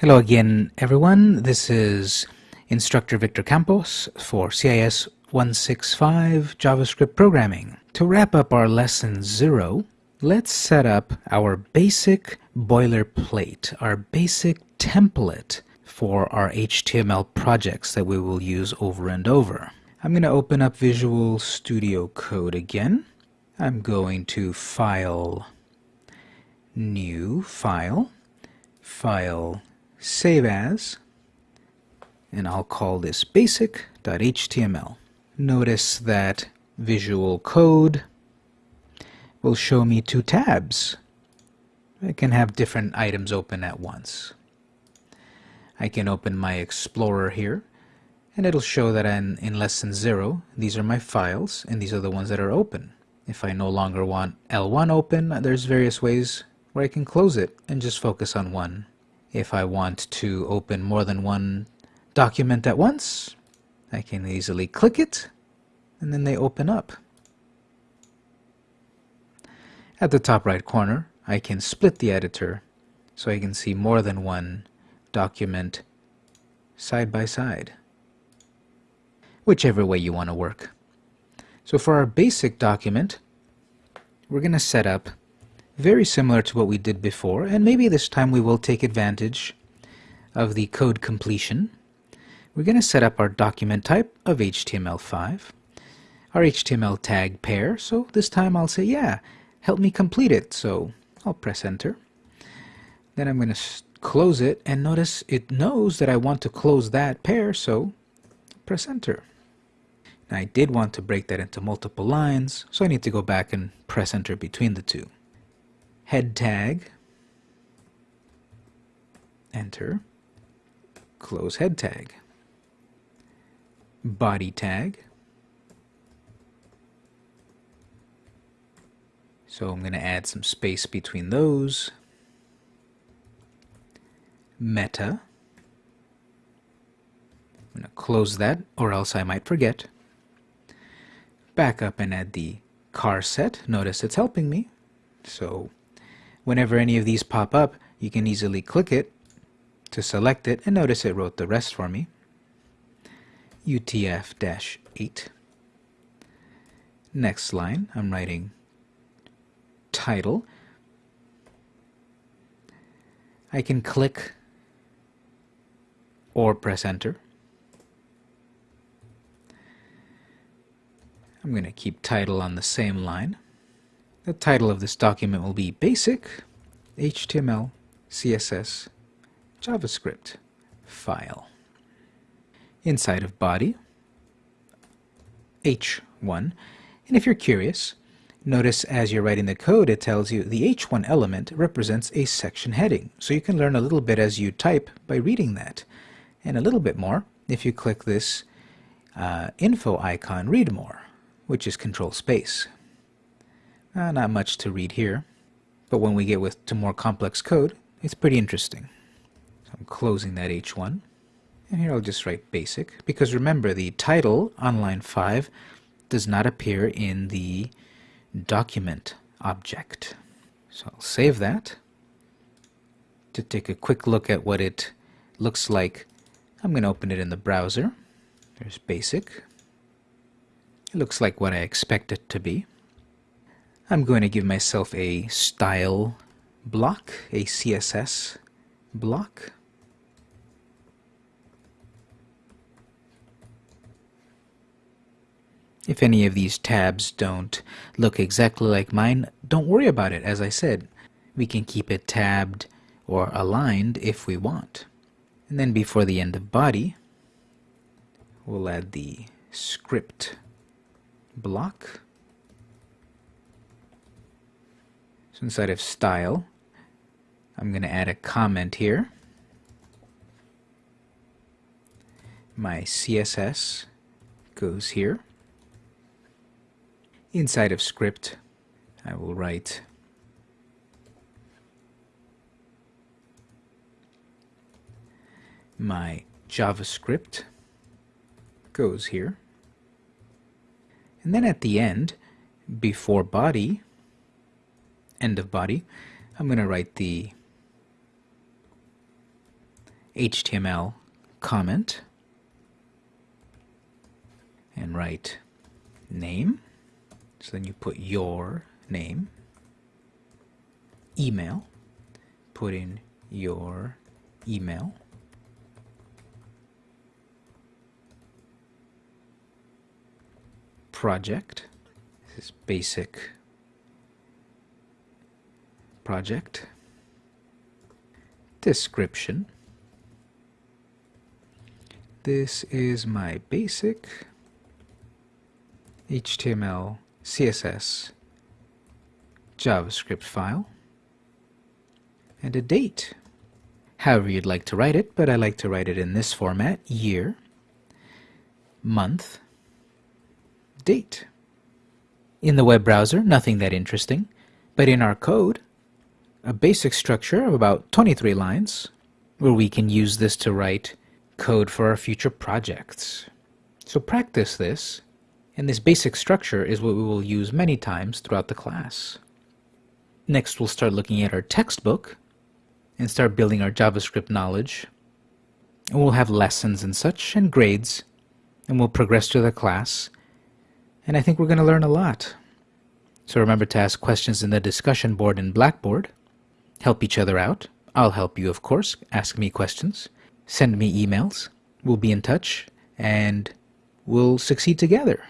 Hello again, everyone. This is Instructor Victor Campos for CIS 165 JavaScript Programming. To wrap up our lesson zero, let's set up our basic boilerplate, our basic template for our HTML projects that we will use over and over. I'm going to open up Visual Studio Code again. I'm going to File, New, File, File, save as, and I'll call this basic.html. Notice that Visual Code will show me two tabs. I can have different items open at once. I can open my Explorer here, and it'll show that I'm in lesson 0. These are my files, and these are the ones that are open. If I no longer want L1 open, there's various ways where I can close it and just focus on one. If I want to open more than one document at once, I can easily click it and then they open up. At the top right corner, I can split the editor so I can see more than one document side by side, whichever way you want to work. So for our basic document, we're going to set up very similar to what we did before, and maybe this time we will take advantage of the code completion. We're going to set up our document type of HTML5, our HTML tag pair, so this time I'll say, yeah, help me complete it, so I'll press enter. Then I'm going to close it, and notice it knows that I want to close that pair, so press enter. Now I did want to break that into multiple lines, so I need to go back and press enter between the two head tag, enter, close head tag, body tag, so I'm going to add some space between those, meta, I'm going to close that or else I might forget, back up and add the charset. notice it's helping me, so Whenever any of these pop up, you can easily click it to select it, and notice it wrote the rest for me. UTF-8. Next line, I'm writing title. I can click or press enter. I'm going to keep title on the same line. The title of this document will be Basic HTML CSS JavaScript file. Inside of body, H1. And if you're curious, notice as you're writing the code it tells you the H1 element represents a section heading. So you can learn a little bit as you type by reading that. And a little bit more if you click this uh, info icon, read more, which is control space. Uh, not much to read here, but when we get with to more complex code, it's pretty interesting. So I'm closing that H1, and here I'll just write basic, because remember the title on line 5 does not appear in the document object. So I'll save that. To take a quick look at what it looks like, I'm going to open it in the browser. There's basic. It looks like what I expect it to be. I'm going to give myself a style block, a CSS block. If any of these tabs don't look exactly like mine, don't worry about it. As I said, we can keep it tabbed or aligned if we want. And then before the end of body, we'll add the script block. So inside of style, I'm going to add a comment here. My CSS goes here. Inside of script, I will write my JavaScript goes here. And then at the end, before body, end of body, I'm going to write the HTML comment and write name. So then you put your name, email, put in your email, project, this is basic project, description, this is my basic HTML, CSS, JavaScript file, and a date. However you'd like to write it, but I like to write it in this format, year, month, date. In the web browser, nothing that interesting, but in our code, a basic structure of about 23 lines, where we can use this to write code for our future projects. So practice this, and this basic structure is what we will use many times throughout the class. Next, we'll start looking at our textbook and start building our JavaScript knowledge. And we'll have lessons and such, and grades, and we'll progress through the class. And I think we're going to learn a lot. So remember to ask questions in the discussion board in Blackboard. Help each other out. I'll help you, of course. Ask me questions send me emails. We'll be in touch and we'll succeed together.